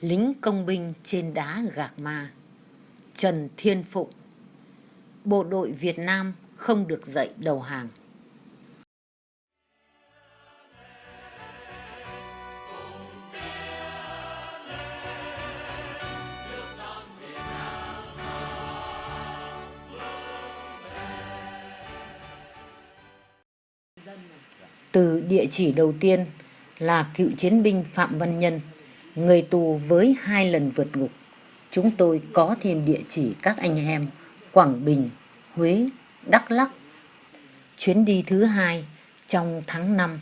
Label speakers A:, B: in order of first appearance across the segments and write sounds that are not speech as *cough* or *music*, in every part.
A: lính công binh trên đá gạc ma. Trần Thiên Phụng, Bộ đội Việt Nam không được dậy đầu hàng. Từ địa chỉ đầu tiên là cựu chiến binh Phạm Văn Nhân người tù với hai lần vượt ngục. Chúng tôi có thêm địa chỉ các anh em Quảng Bình, Huế, Đắk Lắk. Chuyến đi thứ hai trong tháng 5,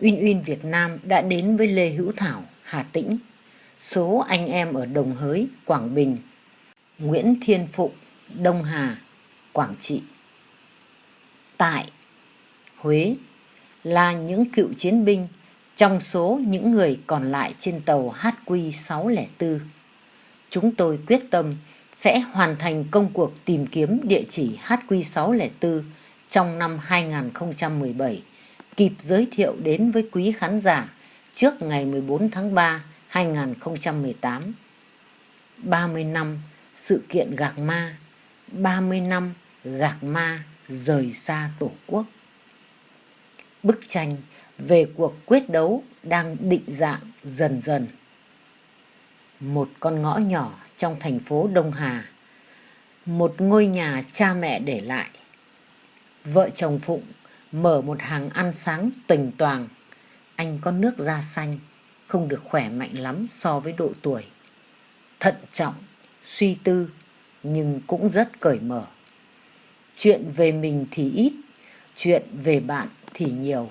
A: Uyên Uyên Việt Nam đã đến với Lê Hữu Thảo, Hà Tĩnh, số anh em ở Đồng Hới, Quảng Bình, Nguyễn Thiên Phụng, Đông Hà, Quảng Trị. Tại Huế là những cựu chiến binh trong số những người còn lại trên tàu HQ604, chúng tôi quyết tâm sẽ hoàn thành công cuộc tìm kiếm địa chỉ HQ604 trong năm 2017, kịp giới thiệu đến với quý khán giả trước ngày 14 tháng 3 2018. 30 năm sự kiện gạc ma, 30 năm gạc ma rời xa Tổ quốc. Bức tranh về cuộc quyết đấu đang định dạng dần dần. Một con ngõ nhỏ trong thành phố Đông Hà, một ngôi nhà cha mẹ để lại. Vợ chồng Phụng mở một hàng ăn sáng tuềnh toàn. Anh có nước da xanh, không được khỏe mạnh lắm so với độ tuổi. Thận trọng, suy tư, nhưng cũng rất cởi mở. Chuyện về mình thì ít, chuyện về bạn thì nhiều.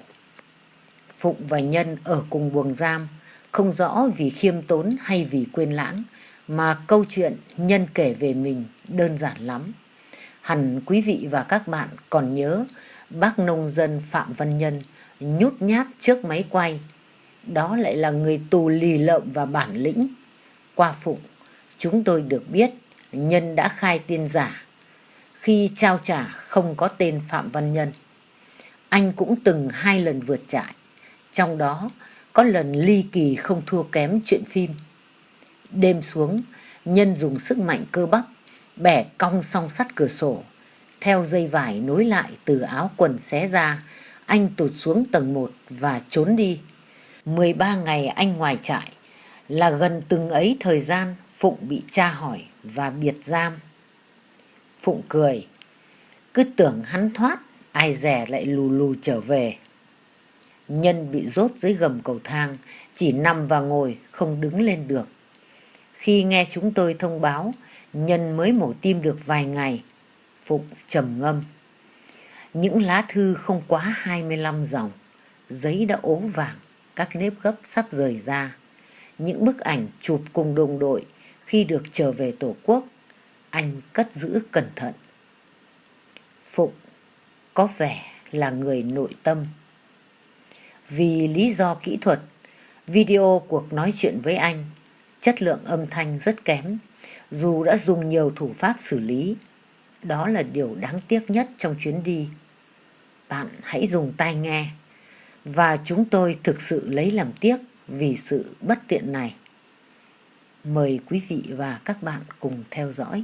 A: Phụng và Nhân ở cùng buồng giam, không rõ vì khiêm tốn hay vì quên lãng, mà câu chuyện Nhân kể về mình đơn giản lắm. Hẳn quý vị và các bạn còn nhớ bác nông dân Phạm Văn Nhân nhút nhát trước máy quay. Đó lại là người tù lì lợm và bản lĩnh. Qua Phụng, chúng tôi được biết Nhân đã khai tiên giả. Khi trao trả không có tên Phạm Văn Nhân. Anh cũng từng hai lần vượt trại. Trong đó có lần ly kỳ không thua kém chuyện phim. Đêm xuống, nhân dùng sức mạnh cơ bắp, bẻ cong song sắt cửa sổ. Theo dây vải nối lại từ áo quần xé ra, anh tụt xuống tầng 1 và trốn đi. 13 ngày anh ngoài trại là gần từng ấy thời gian Phụng bị tra hỏi và biệt giam. Phụng cười, cứ tưởng hắn thoát, ai rẻ lại lù lù trở về. Nhân bị rốt dưới gầm cầu thang, chỉ nằm và ngồi, không đứng lên được. Khi nghe chúng tôi thông báo, Nhân mới mổ tim được vài ngày. Phụng trầm ngâm. Những lá thư không quá 25 dòng, giấy đã ố vàng, các nếp gấp sắp rời ra. Những bức ảnh chụp cùng đồng đội khi được trở về Tổ quốc, anh cất giữ cẩn thận. Phụng có vẻ là người nội tâm. Vì lý do kỹ thuật, video cuộc nói chuyện với anh, chất lượng âm thanh rất kém, dù đã dùng nhiều thủ pháp xử lý. Đó là điều đáng tiếc nhất trong chuyến đi. Bạn hãy dùng tai nghe. Và chúng tôi thực sự lấy làm tiếc vì sự bất tiện này. Mời quý vị và các bạn cùng theo dõi.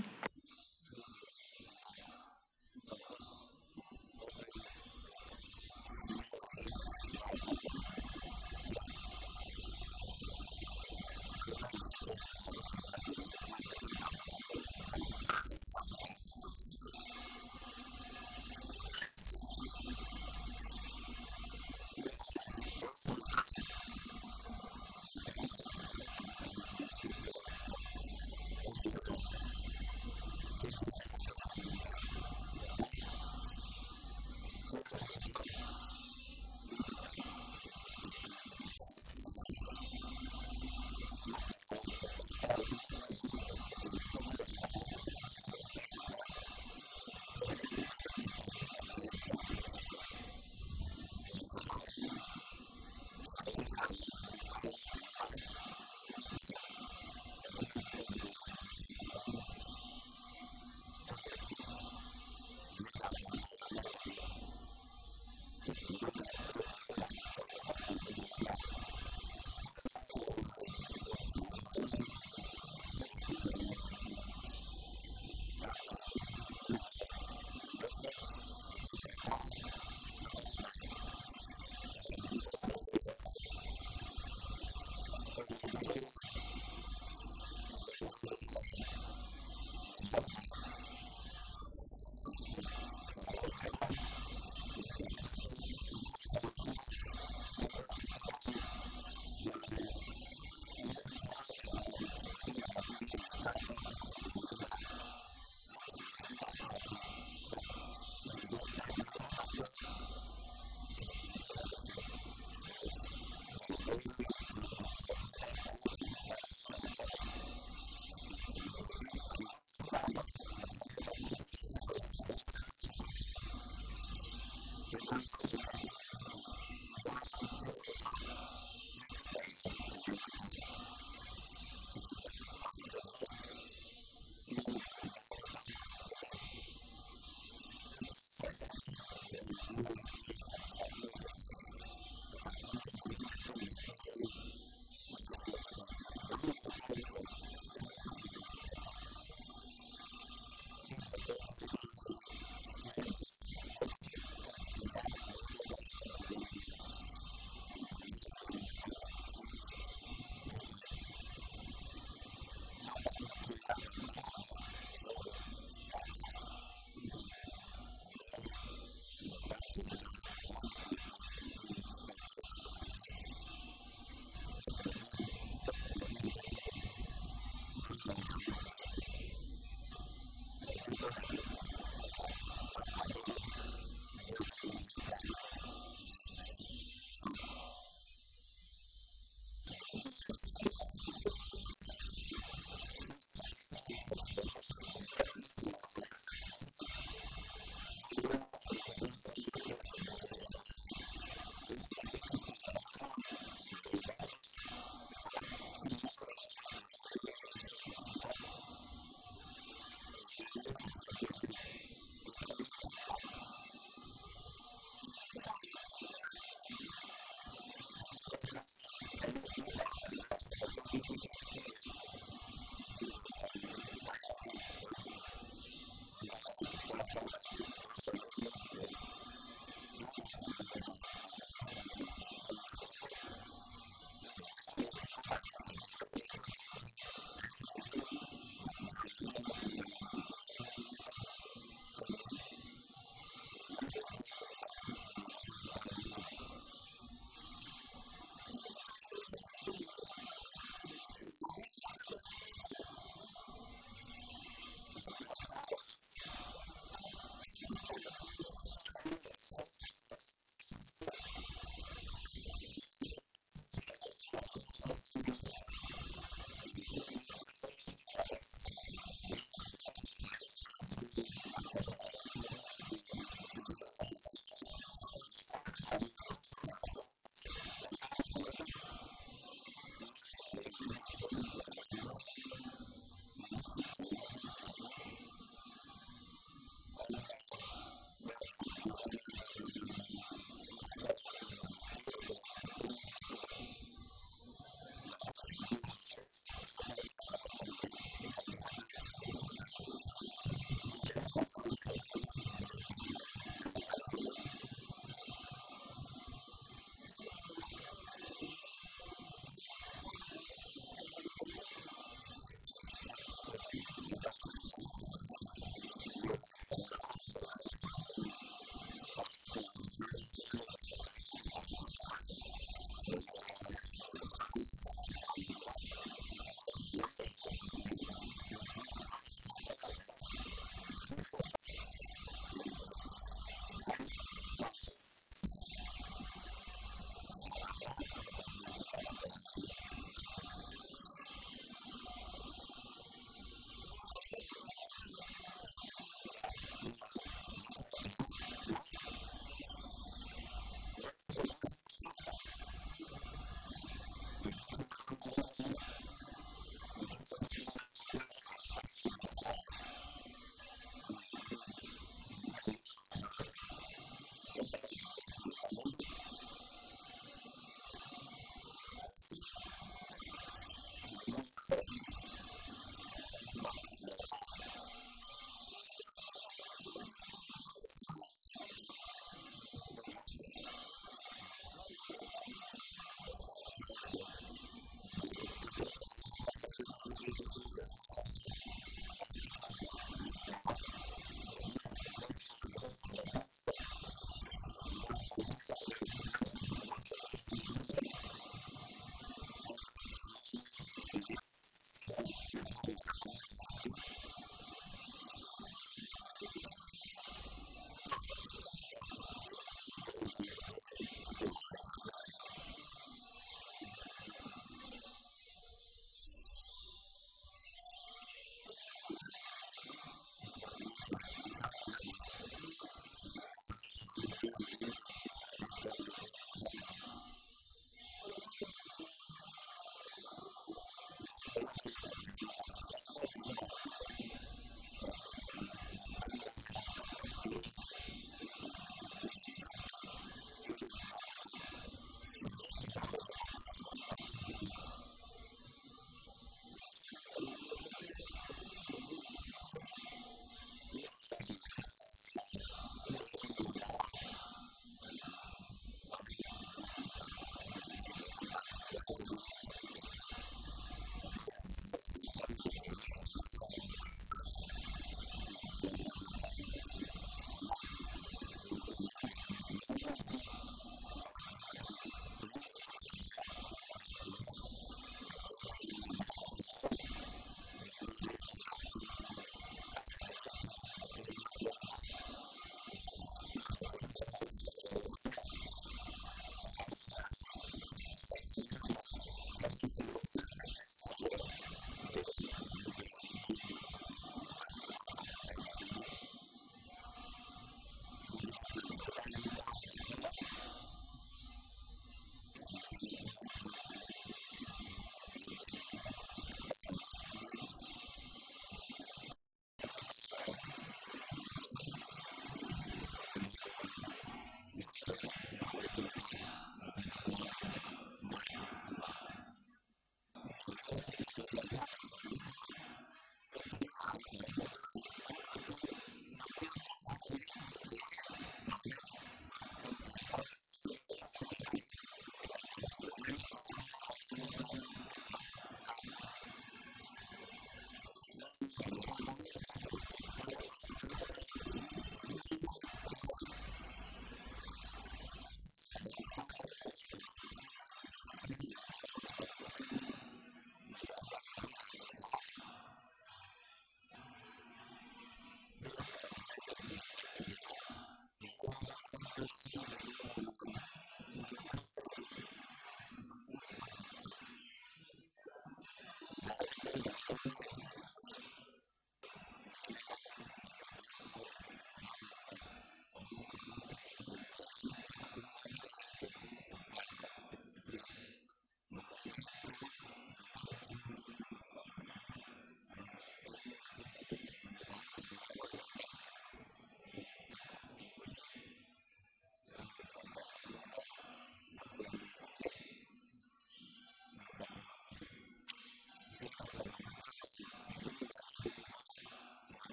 A: the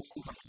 A: beaucoup moins.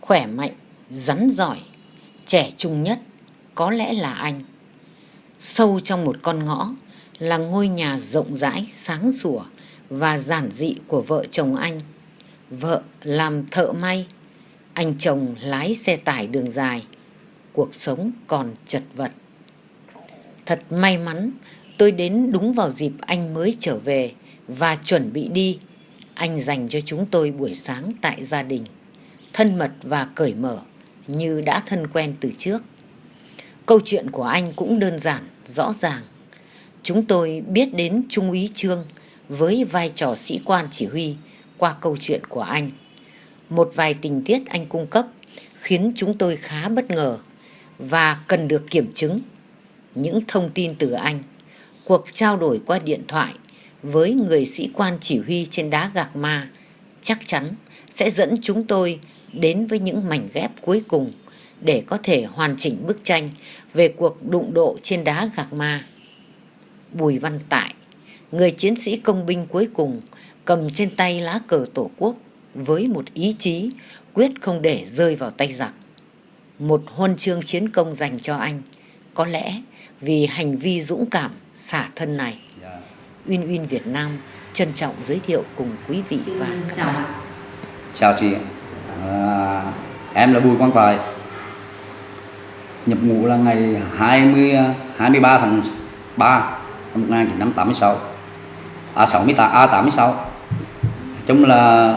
A: Khỏe mạnh, rắn giỏi, trẻ trung nhất có lẽ là anh. Sâu trong một con ngõ là ngôi nhà rộng rãi, sáng sủa và giản dị của vợ chồng anh. Vợ làm thợ may, anh chồng lái xe tải đường dài. Cuộc sống còn chật vật. Thật may mắn tôi đến đúng vào dịp anh mới trở về và chuẩn bị đi. Anh dành cho chúng tôi buổi sáng tại gia đình, thân mật và cởi mở như đã thân quen từ trước. Câu chuyện của anh cũng đơn giản, rõ ràng. Chúng tôi biết đến Trung úy Trương với vai trò sĩ quan chỉ huy qua câu chuyện của anh. Một vài tình tiết anh cung cấp khiến chúng tôi khá bất ngờ và cần được kiểm chứng. Những thông tin từ anh, cuộc trao đổi qua điện thoại với người sĩ quan chỉ huy trên đá gạc ma chắc chắn sẽ dẫn chúng tôi đến với những mảnh ghép cuối cùng để có thể hoàn chỉnh bức tranh về cuộc đụng độ trên đá gạc ma. Bùi Văn Tại, người chiến sĩ công binh cuối cùng, cầm trên tay lá cờ tổ quốc với một ý chí quyết không để rơi vào tay giặc. Một huân chương chiến công dành cho anh, có lẽ vì hành vi dũng cảm xả thân này. Uyên Uyên Việt Nam trân trọng giới thiệu cùng quý vị và các bạn.
B: Chào chị, à, em là Bùi Quang Tài, nhập ngũ là ngày 20 23 tháng 3 năm 1986 à 68 a 86 chung là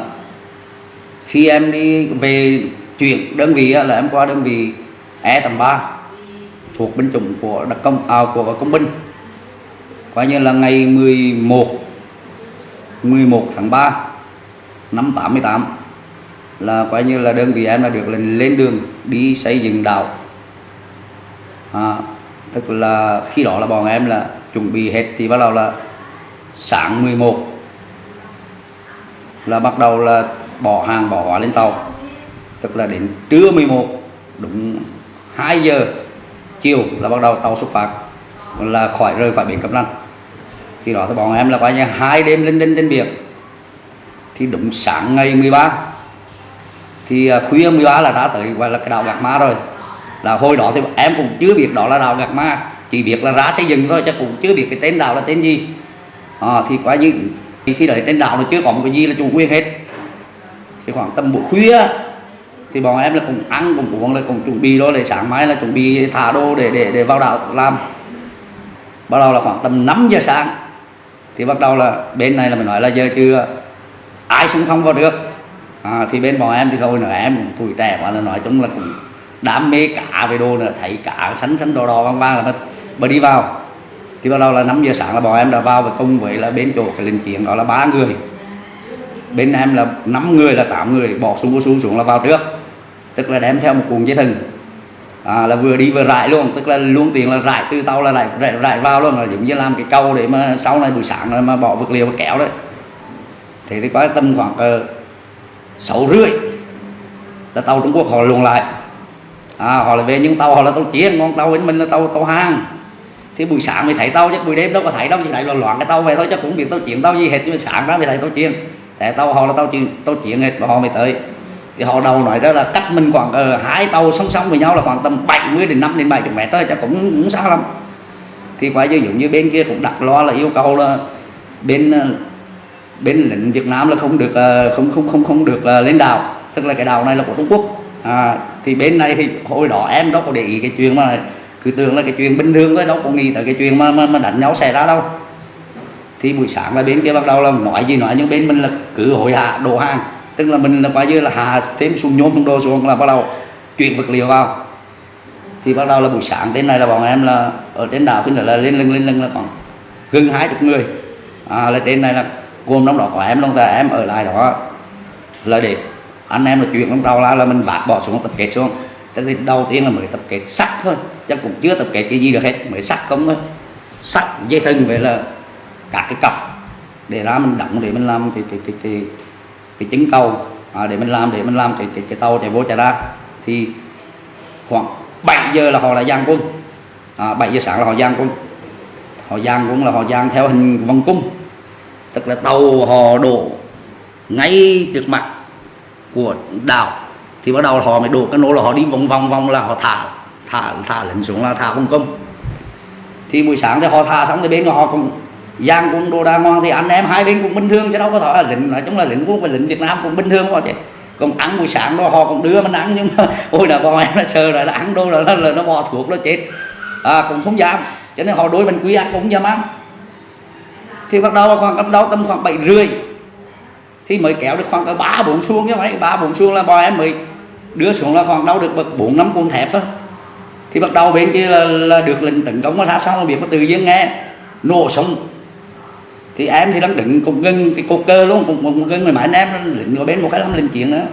B: khi em đi về chuyển đơn vị là em qua đơn vị E tầng 3 thuộc binh chủng của đặc công à, của công binh. Coi như là ngày 11 11 tháng 3 năm 88 là coi như là đơn vị em là được lên lên đường đi xây dựng đảo à, tức là khi đó là bọn em là chuẩn bị hết thì bắt đầu là sáng 11 là bắt đầu là bỏ hàng bỏ hóa lên tàu. Tức là đến trưa 11 đúng 2 giờ chiều là bắt đầu tàu xuất phát là khỏi rơi khỏi biển Cẩm Ranh khi đó thì bọn em là coi như hai đêm lên lên trên biển. Thì đúng sáng ngày 13 thì à, khuya 13 là đã tới gọi là cái đạo Gạc Ma rồi. Là hồi đó thì em cũng chưa biết đó là đạo Gạc Ma chỉ biết là ra xây dựng thôi chứ cũng chưa biết cái tên đạo là tên gì. À, thì quá như khi đấy tên đạo nó chưa có một cái gì là chủ quyền hết. Thì khoảng tầm buổi khuya thì bọn em là cũng ăn cũng uống là cũng chuẩn bị đó để sáng mai là chuẩn bị thả đô để để để vào đạo làm. Bắt đầu là khoảng tầm 5 giờ sáng thì bắt đầu là bên này là mình nói là giờ chưa ai xung phong vào được? À, thì bên bọn em thì thôi nữa em tuổi trẻ quá là nói chung là cũng đam mê cả về đồ là thấy cả sánh sánh đỏ đỏ vang vang là mà, mà đi vào. Thì bắt đầu là 5 giờ sáng là bọn em đã vào và cùng với là bên chỗ cái linh kiện đó là ba người. Bên em là 5 người là 8 người bỏ xuống xuống xuống là vào trước. Tức là đem theo một cuộn dây thừng. À, là vừa đi vừa rải luôn tức là luôn tiền là rải từ tàu là rải, rải, rải vào luôn là giống như làm cái câu để mà sau này buổi sáng mà bỏ vật liệu và kéo đấy. Thế thì có tầm khoảng uh, sáu rưỡi là tàu Trung Quốc họ luồn lại. À, họ là về những tàu họ là tàu chiến ngon tàu bên mình là tàu tàu hàng thì buổi sáng mới thấy tàu chứ buổi đêm đâu có thấy đâu chỉ thấy loạn loạn cái tàu về thôi chứ cũng biết tàu chiến tàu gì hết nhưng mà sáng ra mới thấy tàu chiến. Để tàu họ là tàu chiến tàu chiến hết và họ mới tới. Thì họ đầu nói đó là cách mình khoảng uh, hai tàu song song với nhau là khoảng tầm 70 đến 5 đến 70 mét thôi chứ cũng cũng xa lắm. Thì quả như giống như bên kia cũng đặt lo là yêu cầu là bên uh, bên lính Việt Nam là không được ờ, không không không không được ờ, lên đảo. Tức là cái đảo này là của Trung Quốc. À, thì bên này thì hồi đó em đâu có để ý cái chuyện mà cứ tưởng là cái chuyện bình thường thôi đâu có nghĩ tới cái chuyện mà, mà, mà đánh nhau xảy ra đâu. Thì buổi sáng là bên kia bắt đầu là nói gì nói nhưng bên mình là cứ hội hạ đồ hàng. Tức là mình là coi như là hạ thêm xuống nhôm xuống đồ xuống là bắt đầu chuyển vật liệu vào. Thì bắt đầu là buổi sáng đến này là bọn em là ở trên đảo thì là lên lưng lên lưng là khoảng gần hai chục người. À, là trên này là gồm trong đó có em luôn ta em ở lại đó. Là để anh em là chuyện lúc đầu là, là mình vác bỏ xuống tập kết xuống. Tức là đầu tiên là mới tập kết sắt thôi chắc cũng chưa tập kết cái gì được hết mới sắt không thôi. Sắt dây thừng vậy là các cái cọc để ra mình đóng để mình làm thì thì thì, thì cái chứng cầu. À, để mình làm để mình làm cái, cái, cái tàu chạy vô chạy ra. Thì khoảng 7 giờ là họ là giang quân. À, 7 giờ sáng là họ giang quân. Họ giang quân là họ giang theo hình vòng cung tức là tàu họ đổ ngay trước mặt của đảo. Thì bắt đầu họ mới đổ cái nô là họ đi vòng vòng vòng là họ thả thả thả lên xuống là thả công công. Thì buổi sáng thì họ thả xong thì bên họ cũng giang cũng đồ đàng hoàng thì anh em hai bên cũng bình thường chứ đâu có thỏa là lệnh nói chung là lệnh quốc và lệnh Việt Nam cũng bình thường thôi chứ. Còn ăn buổi sáng đó họ cũng đưa mình ăn nhưng mà *laughs* ôi là bọn em nó sờ rồi là ăn đâu là, là, là nó bò thuốc nó chết. À, cũng không dám. Cho nên họ đối bên quý ăn cũng dám ăn thì bắt đầu khoảng bắt đầu tầm khoảng bảy rưỡi. Thì mới kéo được khoảng ba bốn xuông như mấy ba bốn xuông là bọn em mới đưa xuống là khoảng đâu được bậc bốn năm cuộn thép thôi. Thì bắt đầu bên kia là, là được lệnh tấn công mà ra xong là biết mà tự nhiên nghe nổ súng. Thì em thì đang đứng cùng gân cái cột cơ luôn cùng, cùng gân người mà anh em lệnh ở bên một cái lắm lên chuyện nữa.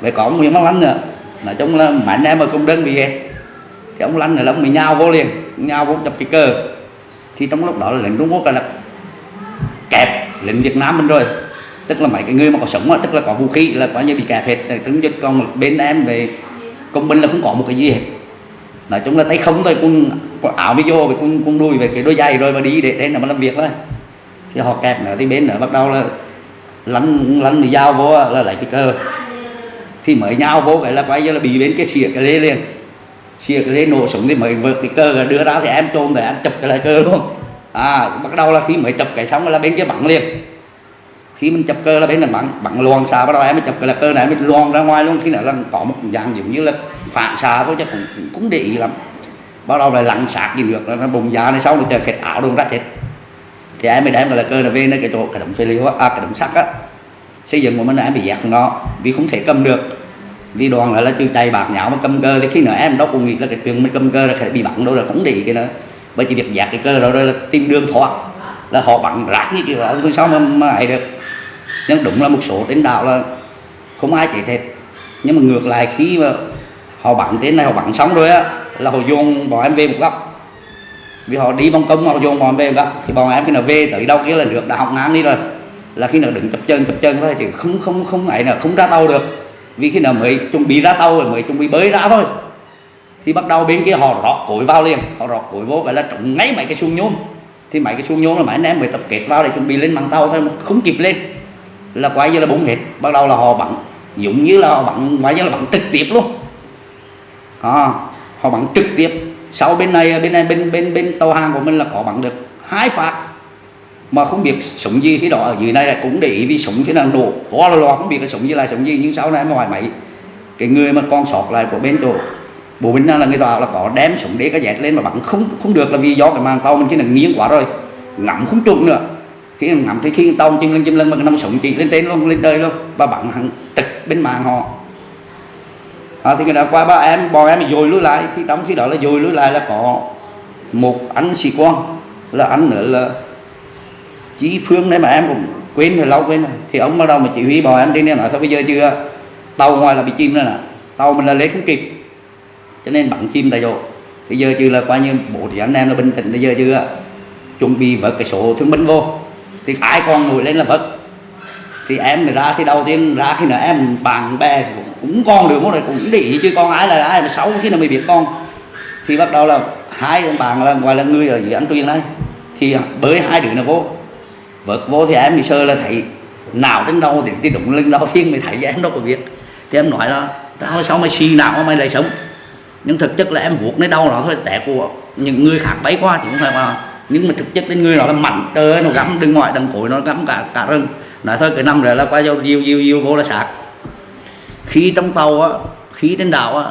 B: Vậy có nguyễn văn lanh nữa. Nói chung là mà anh em mà cùng đơn bị hết thì ông lanh này là ông bị nhau vô liền nhau vô chập cái cơ. Thì trong lúc đó là lệnh Trung Quốc là kẹp lệnh Việt Nam mình rồi. Tức là mấy cái người mà có sống tức là có vũ khí, là coi như bị kẹp hết. Trứng dịch còn bên em về công binh là không có một cái gì hết. Nói chung là tay không thôi cũng áo mới vô cũng cũng đuôi về cái đôi giày rồi mà đi để đến là mà làm việc thôi. Thì họ kẹp nữa, thì bên nữa bắt đầu là lăn lăn thì dao vô là lại cái cơ thì mới nhau vô cái là quay như là bị bên cái xìa cái lê liền. Xìa cái lê nổ súng thì mới vượt cái cơ đưa ra thì em trôn để em chụp cái lại cơ luôn à bắt đầu là khi mới chụp cái xong là bên kia bắn liền. Khi mình chụp cơ là bên là bắn bắn loan xạ bắt đầu em mới chụp cái là cơ này mới loan ra ngoài luôn. Khi nào là có một dạng giống như là phản xạ thôi chứ cũng cũng để ý lắm. Bắt đầu là lặn sạc gì được nó bùng giá này sau rồi trời phệt ảo luôn ra chết. Thì em mới đem là cơ là về nó cái chỗ, cái động phê liệu à cái động sắt á. Xây dựng của mình là em bị dẹt nó, vì không thể cầm được. Vì đoàn lại là chưa tay bạc nhão mà cầm cơ. Thì khi nào em đâu cũng nghĩ là cái chuyện mình cầm cơ là phải bị bắn đâu, là không để cái nữa bởi chỉ việc dạt cái cơ đó là tìm đường thoát, là họ bắn rác như kiểu đó sao mà mà ấy được. Nhưng đúng là một số trên đảo là không ai chết hết. Nhưng mà ngược lại, khi mà họ bắn đến này, họ bắn xong rồi á, là họ dồn bọn em về một góc. Vì họ đi vòng công họ dồn bọn em về một góc, thì bọn em khi nào về tới đâu kia là được đã học ngang đi rồi. Là khi nào đứng chập chân chập chân thôi thì không không không ấy là không ra tàu được. Vì khi nào mới chuẩn bị ra tàu rồi mới chuẩn bị bơi ra thôi thì bắt đầu bên kia họ rót cối vào liền. Họ rót cối vô vậy là trúng ngay mấy cái xuông nhôm. Thì mấy cái xuông nhôm là mấy anh em mới tập kết vào để chuẩn bị lên bằng tàu thôi mà không kịp lên. Là quay như là búng hết. Bắt đầu là họ bắn. Giống như là họ bắn quay như là bắn trực tiếp luôn. À, họ bắn trực tiếp. Sau bên này bên này bên bên bên tàu hàng của mình là có bắn được hai phát. Mà không biết súng gì khi đó ở dưới này là cũng để ý vì súng thế nào nổ. Quá là lo không biết cái súng gì là súng gì nhưng sau này mà hỏi mấy cái người mà con sọt lại của bên chỗ bộ binh là người ta là có đem súng để cái dẹt lên mà bắn không không được là vì do cái màn tàu mình chỉ là nghiêng quá rồi. Ngắm không trúng nữa. Khi ngắm thấy khi tàu chim lên chim lên mà nằm súng chỉ lên trên luôn lên đời luôn và bắn hẳn trực bên màn họ. À, thì cái đó qua ba em bò em dồi lui lại. Thì trong khi đó là dồi lui lại là có một anh sĩ quan là anh nữa là chí phương đấy mà em cũng quên rồi lâu quên rồi. Thì ông bắt đầu mà chỉ huy bò em đi nên nói thôi bây giờ chưa tàu ngoài là bị chim rồi nè. Tàu mình là lấy không kịp cho nên bắn chim tại chỗ. Thì giờ chưa là coi như bộ thì anh em là bình tĩnh bây giờ chưa chuẩn bị vớt cái số thương binh vô. Thì ai còn nổi lên là vớt. Thì em thì ra thì đầu tiên ra khi nào em bạn bè thì cũng, cũng con được một này cũng để ý chứ con ai là ai là xấu khi nào mới biết con. Thì bắt đầu là hai bạn là ngoài là người ở dưới anh tuyên này thì à, bới hai đứa nó vô. Vượt vô thì em thì sơ là thấy nào đến đâu thì cái đụng lưng đầu tiên mới thấy em đâu có biết. Thì em nói là tao sao mày xì nào mà mày lại sống? Nhưng thực chất là em vuốt nơi đâu nó thôi, tẻ của những người khác bay qua thì cũng phải mà nhưng mà thực chất đến người nó là mạnh, trời nó gắm đừng ngoài đằng cối, nó gắm cả cả rừng. Nói thôi, cái năm rồi là qua vô diêu diêu diêu vô là sạc. Khi trong tàu á khí trên đảo á,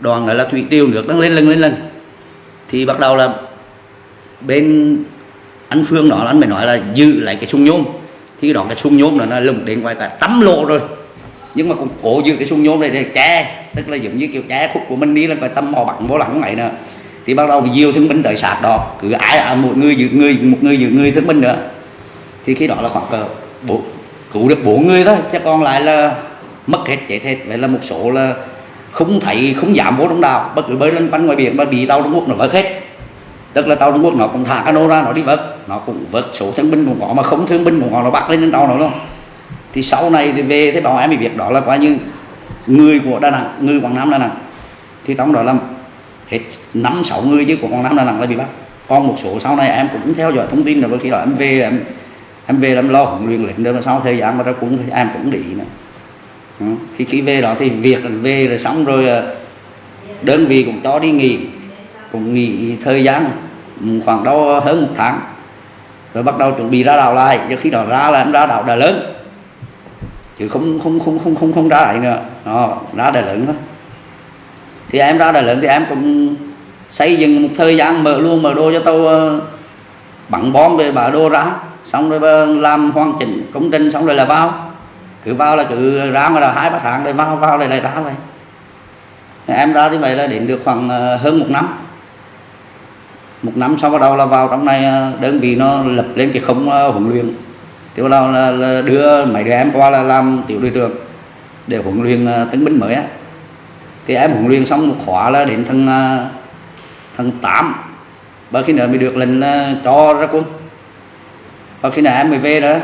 B: đoàn lại là thủy tiêu nước đang lên lên lên lên thì bắt đầu là bên anh phương đó anh mới nói là giữ lại cái sung nhôm. Thì đó, cái sung nhôm là nó lùng đến ngoài cả tắm lộ rồi nhưng mà cũng cố giữ cái xung nhôm này để che tức là giống như kiểu che khúc của mình đi là phải tâm mò bằng vô lặng này nè. Thì bắt đầu nhiều diêu thương binh tới sạc đó. Cứ ai à, một người giữ người một người giữ người thương binh nữa. Thì khi đó là khoảng cỡ bộ cứu được bốn người thôi. Chứ còn lại là mất hết chết hết. Vậy là một số là không thấy không dám vô trong đảo. Bất cứ bơi lên quanh ngoài biển mà bị tàu Trung Quốc nó vớt hết. Tức là tàu Trung Quốc nó cũng thả cano ra nó đi vớt. Nó cũng vớt số thương binh cũng có mà không thương binh cũng có nó bắt lên trên tàu nó luôn thì sau này thì về thế bảo em bị việc đó là coi như người của Đà Nẵng người Quảng Nam Đà Nẵng. Thì trong đó là hết năm sáu người chứ của Quảng Nam Đà Nẵng là bị bắt. Còn một số sau này em cũng theo dõi thông tin là khi đó em về em em về em lo huấn luyện lệnh rồi sau thời gian mà ra cũng em cũng đi nữa. Ừ, thì khi về đó thì việc về rồi xong rồi à, đơn vị cũng cho đi nghỉ cũng nghỉ thời gian ừ, khoảng đâu hơn một tháng. Rồi bắt đầu chuẩn bị ra đảo lại nhưng khi đó ra là em ra đảo Đà Lớn chứ không không không không không không ra lại nữa. Nó ra Đà Lớn thôi thì em ra Đà Lớn thì em cũng xây dựng một thời gian mở luôn, mở đô cho tàu ờ, bắn bom về bà đô ra. Xong rồi ờ, làm hoàn chỉnh công trình xong rồi là vào. Cứ vào là cứ ra mà là hai, ba tháng rồi vào vào lại lại ra vậy. Em ra như vậy là đến được khoảng ờ, hơn một năm. Một năm sau bắt đầu là vào trong này đơn vị nó lập lên cái không huấn luyện tiểu bắt là, là đưa mấy đứa em qua là làm tiểu đội trưởng để huấn luyện à, tân binh mới á. Thì em huấn luyện xong một khóa là đến thằng à, thằng tám. Và khi nào mới được lệnh à, cho ra quân. Và khi nào em mới về đó